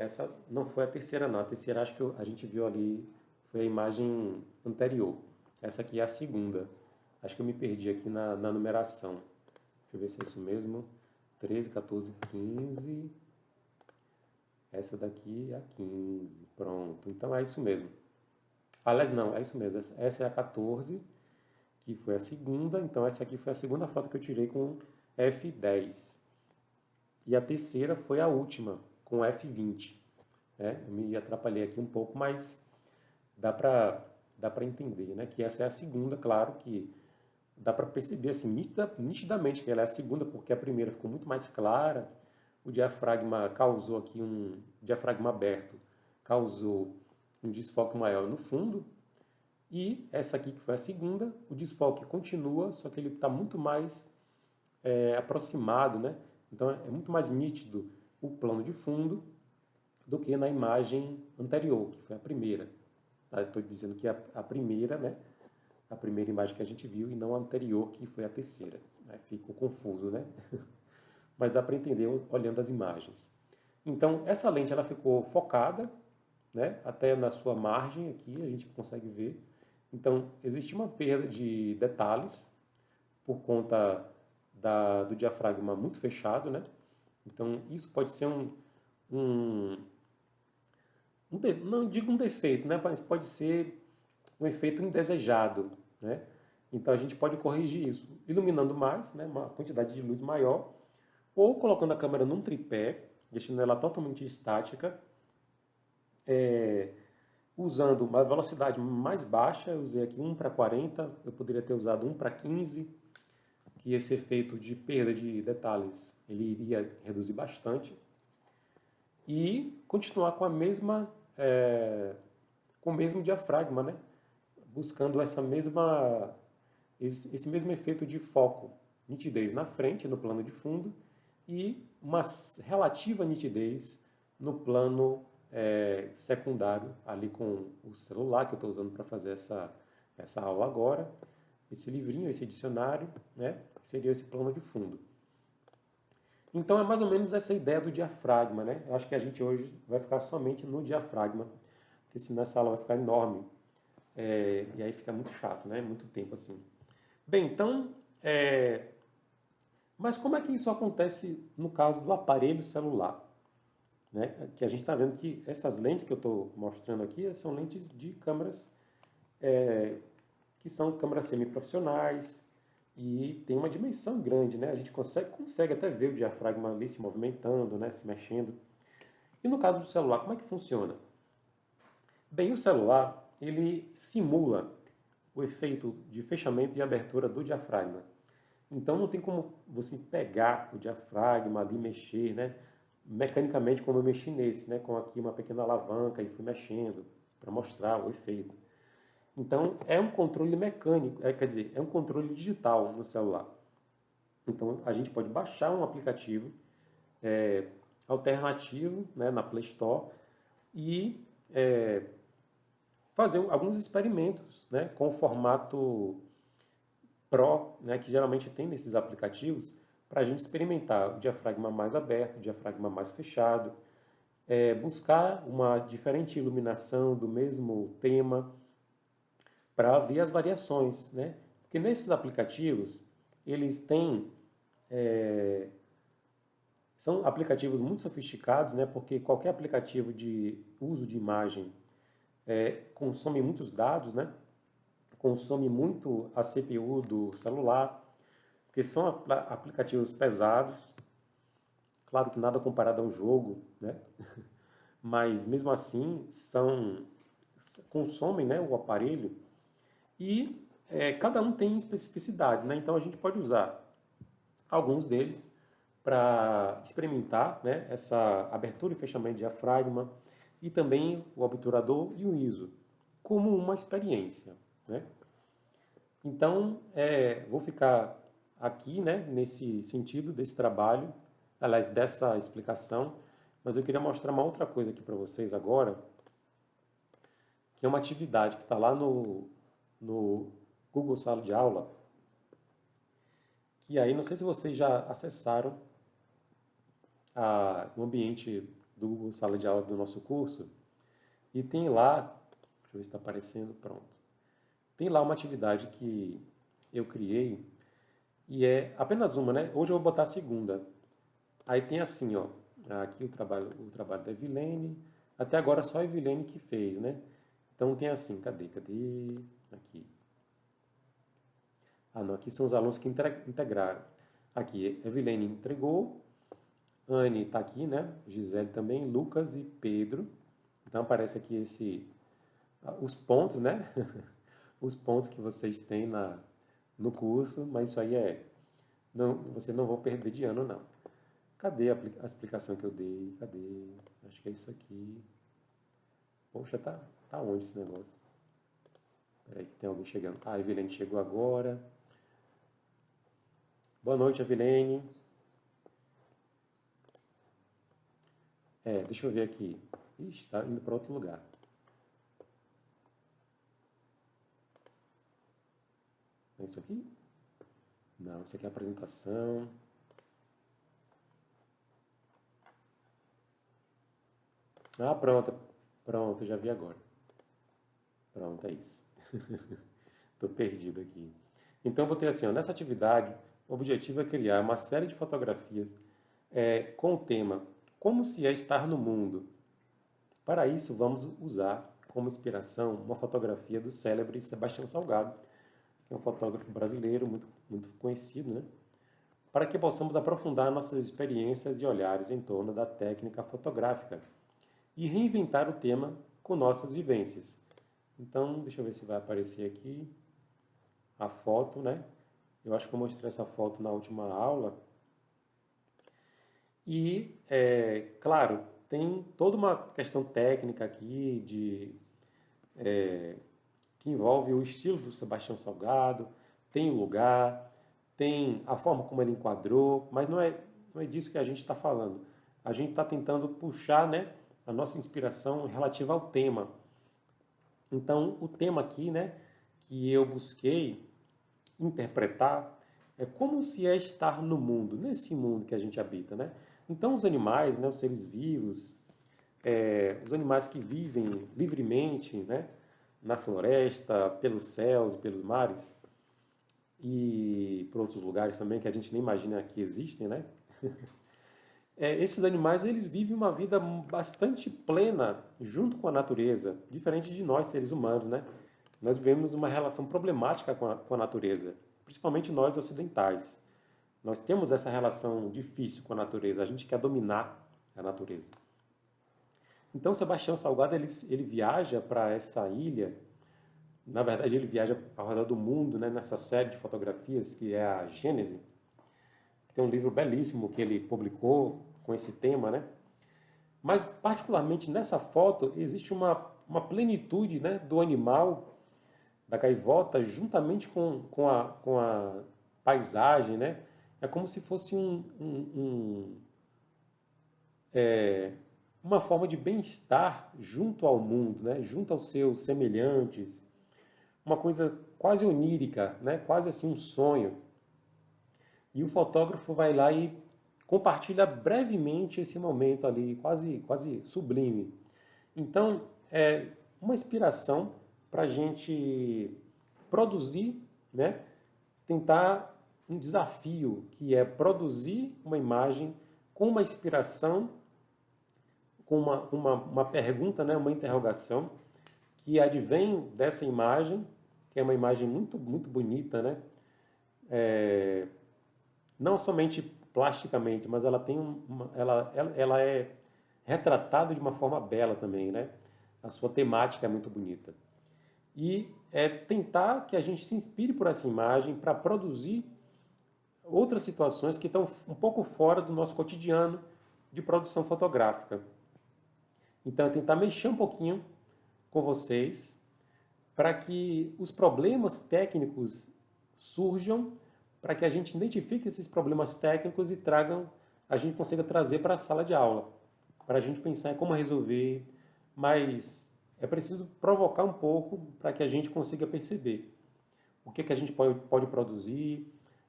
Essa não foi a terceira não, a terceira acho que a gente viu ali, foi a imagem anterior. Essa aqui é a segunda. Acho que eu me perdi aqui na, na numeração. Deixa eu ver se é isso mesmo. 13, 14, 15. Essa daqui é a 15. Pronto. Então é isso mesmo. Aliás, não, é isso mesmo. Essa é a 14, que foi a segunda. Então essa aqui foi a segunda foto que eu tirei com F10. E a terceira foi a última, com F20. É, eu me atrapalhei aqui um pouco, mas dá para dá para entender, né? Que essa é a segunda, claro que dá para perceber assim, nitidamente que ela é a segunda, porque a primeira ficou muito mais clara, o diafragma causou aqui um diafragma aberto, causou um desfoque maior no fundo, e essa aqui que foi a segunda, o desfoque continua, só que ele está muito mais é, aproximado, né? Então é muito mais nítido o plano de fundo do que na imagem anterior, que foi a primeira. Estou dizendo que a, a, primeira, né? A primeira imagem que a gente viu e não a anterior, que foi a terceira. Né? Ficou confuso, né? (laughs) Mas dá para entender olhando as imagens. Então, essa lente ela ficou focada, né? Até na sua margem aqui, a gente consegue ver. Então, existe uma perda de detalhes por conta da, do diafragma muito fechado, né? Então, isso pode ser um, um um de, não digo um defeito, né, mas pode ser um efeito indesejado. Né? Então a gente pode corrigir isso iluminando mais, né, uma quantidade de luz maior, ou colocando a câmera num tripé, deixando ela totalmente estática, é, usando uma velocidade mais baixa, eu usei aqui 1 para 40, eu poderia ter usado 1 para 15, que esse efeito de perda de detalhes ele iria reduzir bastante, e continuar com a mesma é, com o mesmo diafragma, né? buscando essa mesma, esse mesmo efeito de foco, nitidez na frente, no plano de fundo, e uma relativa nitidez no plano é, secundário, ali com o celular que eu estou usando para fazer essa, essa aula agora, esse livrinho, esse dicionário, né, que seria esse plano de fundo. Então é mais ou menos essa ideia do diafragma, né? Eu acho que a gente hoje vai ficar somente no diafragma, porque senão essa aula vai ficar enorme. É, e aí fica muito chato, né? Muito tempo assim. Bem, então, é... mas como é que isso acontece no caso do aparelho celular? Né? Que a gente está vendo que essas lentes que eu estou mostrando aqui são lentes de câmeras é... que são câmeras semiprofissionais, e tem uma dimensão grande, né? A gente consegue, consegue até ver o diafragma ali se movimentando, né? se mexendo. E no caso do celular, como é que funciona? Bem, o celular, ele simula o efeito de fechamento e abertura do diafragma. Então não tem como você pegar o diafragma ali, mexer, né? Mecanicamente como eu mexi nesse, né? Com aqui uma pequena alavanca e fui mexendo para mostrar o efeito. Então, é um controle mecânico, é, quer dizer, é um controle digital no celular. Então, a gente pode baixar um aplicativo é, alternativo né, na Play Store e é, fazer alguns experimentos né, com o formato Pro, né, que geralmente tem nesses aplicativos, para a gente experimentar o diafragma mais aberto, o diafragma mais fechado, é, buscar uma diferente iluminação do mesmo tema para ver as variações, né? Porque nesses aplicativos, eles têm... É, são aplicativos muito sofisticados, né? Porque qualquer aplicativo de uso de imagem é, consome muitos dados, né? Consome muito a CPU do celular, porque são aplicativos pesados, claro que nada comparado a um jogo, né? (laughs) mas mesmo assim são consomem né, o aparelho e é, cada um tem especificidades, né? então a gente pode usar alguns deles para experimentar né, essa abertura e fechamento de diafragma e também o obturador e o ISO como uma experiência. Né? Então, é, vou ficar aqui, né, nesse sentido desse trabalho, aliás, dessa explicação, mas eu queria mostrar uma outra coisa aqui para vocês agora, que é uma atividade que está lá no, no Google Sala de Aula, que aí, não sei se vocês já acessaram a, o ambiente do Google Sala de Aula do nosso curso, e tem lá, deixa eu ver se está aparecendo, pronto, tem lá uma atividade que eu criei, e é apenas uma, né? Hoje eu vou botar a segunda. Aí tem assim, ó, aqui o trabalho, o trabalho da Evilene, até agora só a Evilene que fez, né? Então tem assim, cadê, cadê? Aqui. Ah, não, aqui são os alunos que integraram. Aqui, Evilene entregou, Anne está aqui, né? Gisele também, Lucas e Pedro. Então aparece aqui esse, os pontos, né? (laughs) os pontos que vocês têm na, no curso, mas isso aí é, não, você não vão perder de ano não. Cadê a, a explicação que eu dei? Cadê? Acho que é isso aqui. Poxa, tá, tá onde esse negócio? Peraí que tem alguém chegando. Ah, a Evelene chegou agora. Boa noite, Evelene. É, deixa eu ver aqui. Ixi, está indo para outro lugar. É isso aqui? Não, isso aqui é a apresentação. Ah, pronto. Pronto, já vi agora. Pronto, é isso. (laughs) Estou perdido aqui. Então, botei assim, ó, nessa atividade, o objetivo é criar uma série de fotografias é, com o tema Como se é estar no mundo. Para isso, vamos usar como inspiração uma fotografia do célebre Sebastião Salgado, que é um fotógrafo brasileiro muito, muito conhecido, né? para que possamos aprofundar nossas experiências e olhares em torno da técnica fotográfica e reinventar o tema com nossas vivências. Então, deixa eu ver se vai aparecer aqui a foto, né? Eu acho que eu mostrei essa foto na última aula. E, é, claro, tem toda uma questão técnica aqui de é, que envolve o estilo do Sebastião Salgado, tem o lugar, tem a forma como ele enquadrou, mas não é, não é disso que a gente está falando. A gente está tentando puxar né, a nossa inspiração relativa ao tema. Então, o tema aqui né, que eu busquei interpretar é como se é estar no mundo, nesse mundo que a gente habita. Né? Então, os animais, né, os seres vivos, é, os animais que vivem livremente, né, na floresta, pelos céus, pelos mares e por outros lugares também que a gente nem imagina que existem, né? (laughs) É, esses animais eles vivem uma vida bastante plena junto com a natureza, diferente de nós seres humanos, né? Nós vivemos uma relação problemática com a, com a natureza, principalmente nós ocidentais. Nós temos essa relação difícil com a natureza, a gente quer dominar a natureza. Então, Sebastião Salgado ele, ele viaja para essa ilha. Na verdade, ele viaja ao redor do mundo, né, nessa série de fotografias que é a Gênese. Tem um livro belíssimo que ele publicou com esse tema, né? Mas, particularmente nessa foto, existe uma, uma plenitude né, do animal, da gaivota, juntamente com, com, a, com a paisagem, né? É como se fosse um, um, um é, uma forma de bem-estar junto ao mundo, né? junto aos seus semelhantes, uma coisa quase onírica, né? quase assim um sonho. e o fotógrafo vai lá e compartilha brevemente esse momento ali, quase, quase sublime. Então, é uma inspiração para a gente produzir, né? tentar um desafio, que é produzir uma imagem com uma inspiração, com uma, uma, uma pergunta, né? uma interrogação, que advém dessa imagem, que é uma imagem muito, muito bonita, né? É, não somente plasticamente, mas ela tem uma, ela, ela, ela é retratada de uma forma bela também, né? A sua temática é muito bonita. E é tentar que a gente se inspire por essa imagem para produzir outras situações que estão um pouco fora do nosso cotidiano de produção fotográfica. Então, é tentar mexer um pouquinho com vocês para que os problemas técnicos surjam para que a gente identifique esses problemas técnicos e tragam, a gente consiga trazer para a sala de aula, para a gente pensar em como resolver, mas é preciso provocar um pouco para que a gente consiga perceber o que, que a gente pode, pode produzir,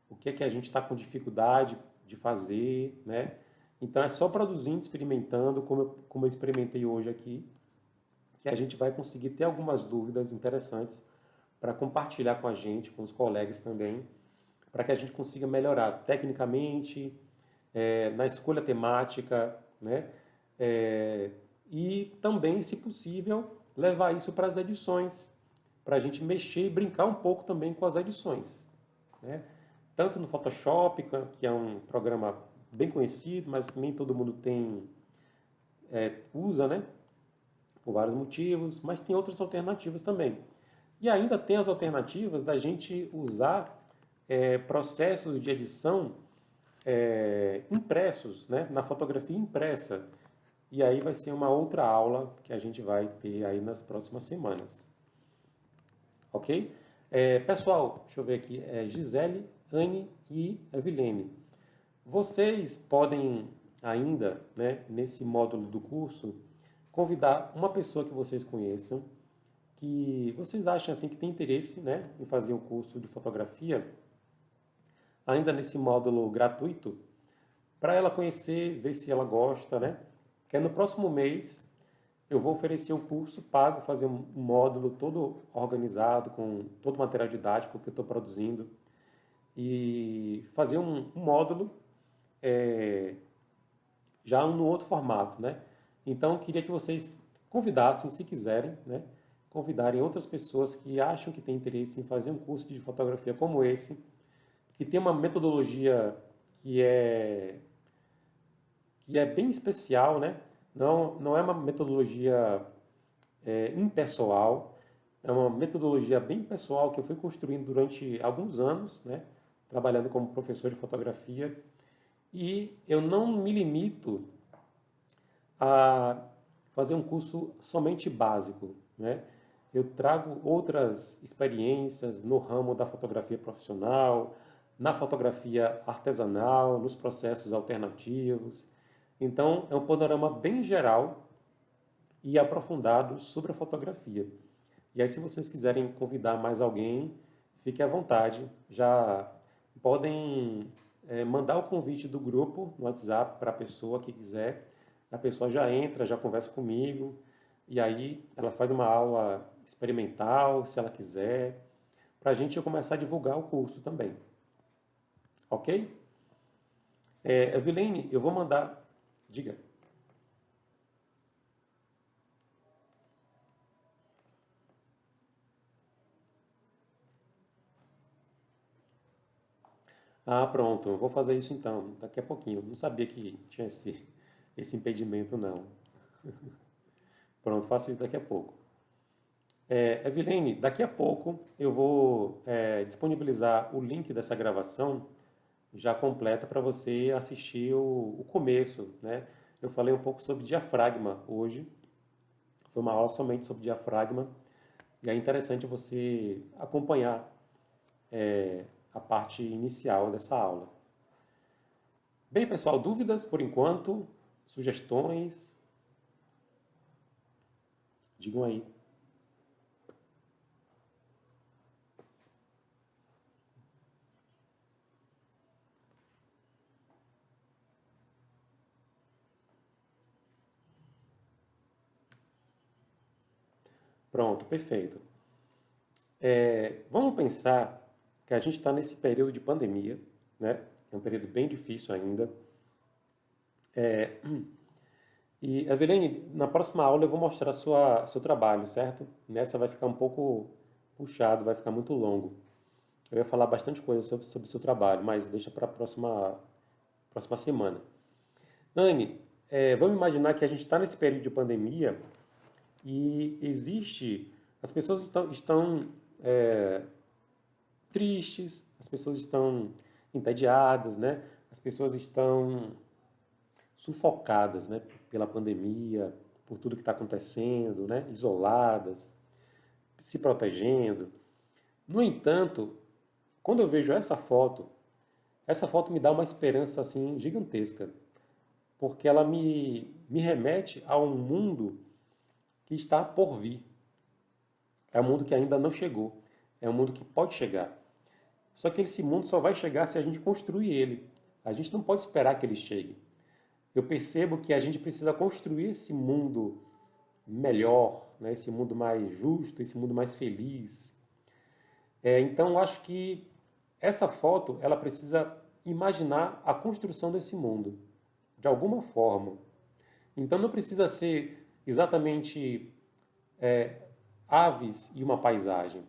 o que, que a gente está com dificuldade de fazer, né? Então é só produzindo, experimentando, como eu, como eu experimentei hoje aqui, que a gente vai conseguir ter algumas dúvidas interessantes para compartilhar com a gente, com os colegas também, para que a gente consiga melhorar tecnicamente, é, na escolha temática, né? É, e também, se possível, levar isso para as edições, para a gente mexer e brincar um pouco também com as edições. Né? Tanto no Photoshop, que é um programa bem conhecido, mas nem todo mundo tem é, usa, né? por vários motivos, mas tem outras alternativas também. E ainda tem as alternativas da gente usar é, processos de edição é, impressos, né, na fotografia impressa. E aí vai ser uma outra aula que a gente vai ter aí nas próximas semanas. Ok? É, pessoal, deixa eu ver aqui, é Gisele, Anne e Evilene. Vocês podem ainda, né, nesse módulo do curso, convidar uma pessoa que vocês conheçam, que vocês acham assim que tem interesse né, em fazer um curso de fotografia, ainda nesse módulo gratuito, para ela conhecer, ver se ela gosta, né? Que é no próximo mês eu vou oferecer um curso pago, fazer um módulo todo organizado, com todo o material didático que eu estou produzindo, e fazer um, um módulo é, já no outro formato, né? Então, queria que vocês convidassem, se quiserem, né? Convidarem outras pessoas que acham que têm interesse em fazer um curso de fotografia como esse, que tem uma metodologia que é, que é bem especial, né? Não, não é uma metodologia é, impessoal, é uma metodologia bem pessoal que eu fui construindo durante alguns anos, né? Trabalhando como professor de fotografia. E eu não me limito a fazer um curso somente básico, né? Eu trago outras experiências no ramo da fotografia profissional, na fotografia artesanal, nos processos alternativos. Então, é um panorama bem geral e aprofundado sobre a fotografia. E aí, se vocês quiserem convidar mais alguém, fique à vontade. Já podem é, mandar o convite do grupo no WhatsApp para a pessoa que quiser. A pessoa já entra, já conversa comigo, e aí ela faz uma aula experimental, se ela quiser, para a gente começar a divulgar o curso também. Ok? É, Evelene, eu vou mandar. Diga. Ah, pronto, eu vou fazer isso então, daqui a pouquinho. Não sabia que tinha esse, esse impedimento, não. (laughs) pronto, faço isso daqui a pouco. É, Evelene, daqui a pouco eu vou é, disponibilizar o link dessa gravação já completa para você assistir o, o, começo, né? Eu falei um pouco sobre diafragma hoje, foi uma aula somente sobre diafragma, e é interessante você acompanhar é, a parte inicial dessa aula. Bem, pessoal, dúvidas por enquanto? Sugestões? Digam aí. Pronto, perfeito. É, vamos pensar que a gente está nesse período de pandemia, né? É um período bem difícil ainda. É, (clears throat) e, Eveline, na próxima aula eu vou mostrar sua, seu trabalho, certo? Nessa vai ficar um pouco puxado, vai ficar muito longo. Eu ia falar bastante coisa sobre, sobre seu trabalho, mas deixa para a próxima, próxima semana. Anne, é, vamos imaginar que a gente está nesse período de pandemia e existe... As pessoas estão, estão é, tristes, as pessoas estão entediadas, né? As pessoas estão sufocadas, né? Pela pandemia, por tudo que está acontecendo, né? Isoladas, se protegendo. No entanto, quando eu vejo essa foto, essa foto me dá uma esperança assim gigantesca, porque ela me, me remete a um mundo que está por vir. É um mundo que ainda não chegou, é um mundo que pode chegar. Só que esse mundo só vai chegar se a gente construir ele. A gente não pode esperar que ele chegue. Eu percebo que a gente precisa construir esse mundo melhor, né? esse mundo mais justo, esse mundo mais feliz. É, então, acho que essa foto ela precisa imaginar a construção desse mundo, de alguma forma. Então, não precisa ser exatamente é, aves e uma paisagem.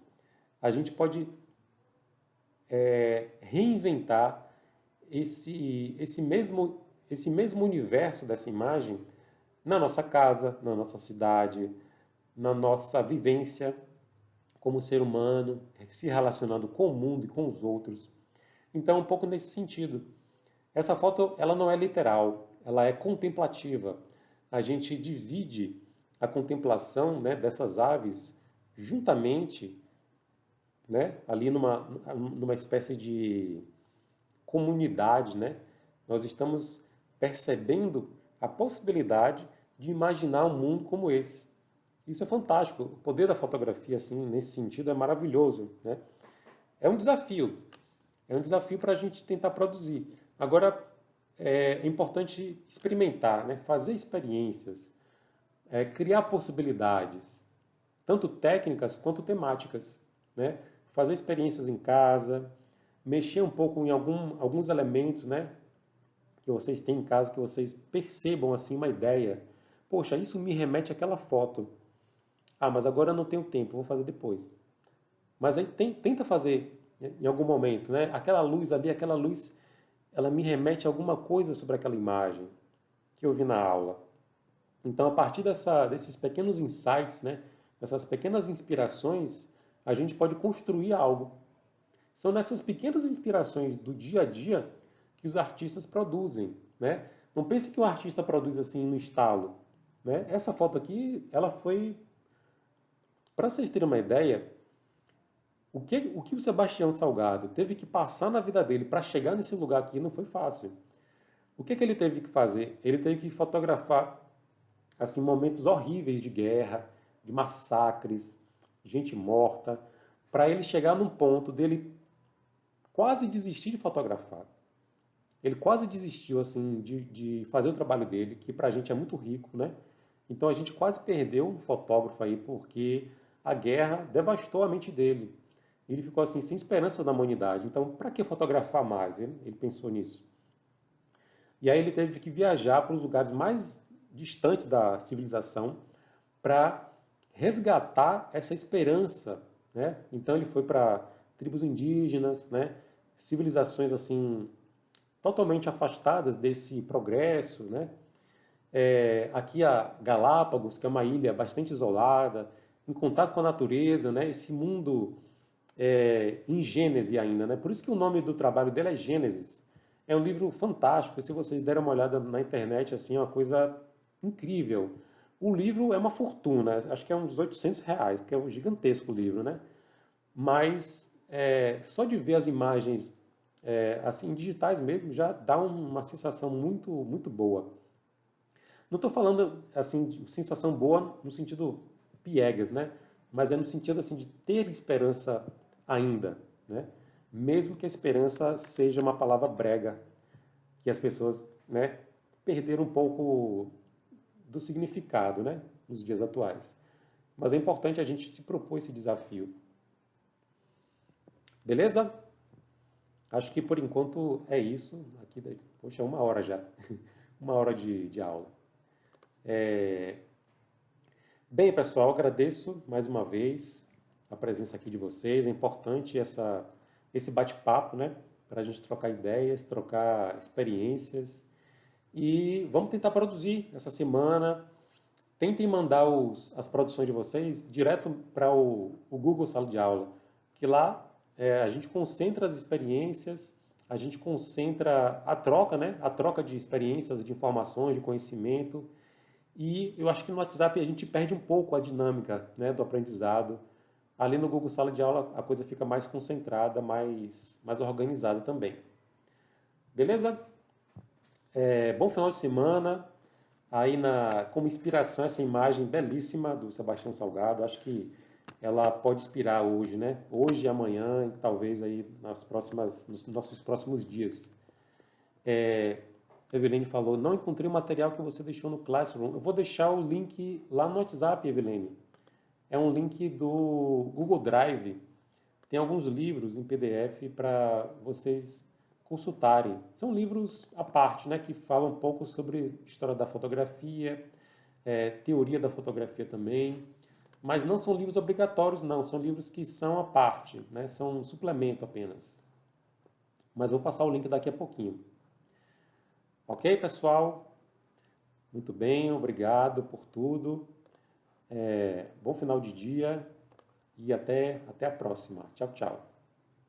A gente pode é, reinventar esse, esse, mesmo, esse mesmo universo dessa imagem na nossa casa, na nossa cidade, na nossa vivência como ser humano, se relacionando com o mundo e com os outros. Então, um pouco nesse sentido. Essa foto ela não é literal, ela é contemplativa. A gente divide a contemplação né, dessas aves juntamente né, ali numa, numa espécie de comunidade, né, nós estamos percebendo a possibilidade de imaginar um mundo como esse. Isso é fantástico. O poder da fotografia, assim, nesse sentido, é maravilhoso. Né? É um desafio. É um desafio para a gente tentar produzir. Agora, é importante experimentar, né? fazer experiências, é, criar possibilidades, tanto técnicas quanto temáticas. Né? fazer experiências em casa, mexer um pouco em algum, alguns elementos, né? Que vocês têm em casa, que vocês percebam assim uma ideia. Poxa, isso me remete àquela foto. Ah, mas agora eu não tenho tempo, vou fazer depois. Mas aí tem, tenta fazer né, em algum momento, né? Aquela luz ali, aquela luz, ela me remete a alguma coisa sobre aquela imagem que eu vi na aula. Então, a partir dessa, desses pequenos insights, né? Dessas pequenas inspirações, a gente pode construir algo. São nessas pequenas inspirações do dia a dia que os artistas produzem, né? Não pense que o artista produz assim no estalo, né? Essa foto aqui, ela foi para vocês terem uma ideia, o que, o que o Sebastião Salgado teve que passar na vida dele para chegar nesse lugar aqui não foi fácil. O que, que ele teve que fazer? Ele teve que fotografar assim momentos horríveis de guerra, de massacres, gente morta, para ele chegar num ponto dele quase desistir de fotografar. Ele quase desistiu assim de, de fazer o trabalho dele, que para a gente é muito rico, né? Então a gente quase perdeu um fotógrafo aí porque a guerra devastou a mente dele. Ele ficou assim sem esperança na humanidade. Então, para que fotografar mais? Ele, ele pensou nisso. E aí ele teve que viajar para os lugares mais distantes da civilização para resgatar essa esperança. Né? Então ele foi para tribos indígenas, né? civilizações assim totalmente afastadas desse progresso. Né? É, aqui a Galápagos, que é uma ilha bastante isolada, em contato com a natureza, né? esse mundo é, em Gênese ainda. Né? Por isso que o nome do trabalho dele é Gênesis. É um livro fantástico, se vocês derem uma olhada na internet, assim, é uma coisa incrível. O livro é uma fortuna, acho que é uns 800 reais, porque é um gigantesco livro, né? Mas é, só de ver as imagens é, assim digitais mesmo já dá uma sensação muito muito boa. Não estou falando assim de sensação boa no sentido piegas, né? Mas é no sentido assim de ter esperança ainda, né? Mesmo que a esperança seja uma palavra brega, que as pessoas, né, perderam um pouco do significado né, nos dias atuais. mas é importante a gente se propor esse desafio. Beleza? Acho que por enquanto é isso. Aqui, poxa, uma hora já. (laughs) uma hora de, de aula. É... Bem, pessoal, agradeço mais uma vez a presença aqui de vocês. É importante essa, esse bate-papo, né? Para a gente trocar ideias, trocar experiências. E vamos tentar produzir essa semana. Tentem mandar os, as produções de vocês direto para o, o Google Sala de Aula, que lá é, a gente concentra as experiências, a gente concentra a troca, né? A troca de experiências, de informações, de conhecimento. E eu acho que no WhatsApp a gente perde um pouco a dinâmica né, do aprendizado. Ali no Google Sala de Aula a coisa fica mais concentrada, mais, mais organizada também. Beleza? É, bom final de semana. Aí na, como inspiração essa imagem belíssima do Sebastião Salgado. Acho que ela pode inspirar hoje, né? Hoje, amanhã e talvez aí nas próximas, nos nossos próximos dias. É, Evelene falou, não encontrei o material que você deixou no Classroom. Eu vou deixar o link lá no WhatsApp, Evelene. É um link do Google Drive. Tem alguns livros em PDF para vocês consultarem. São livros à parte, né, que falam um pouco sobre história da fotografia, é, teoria da fotografia também, mas não são livros obrigatórios, não. São livros que são à parte, né? são um suplemento apenas. Mas vou passar o link daqui a pouquinho. Ok, pessoal? Muito bem, obrigado por tudo. É, bom final de dia e até, até a próxima. Tchau, tchau.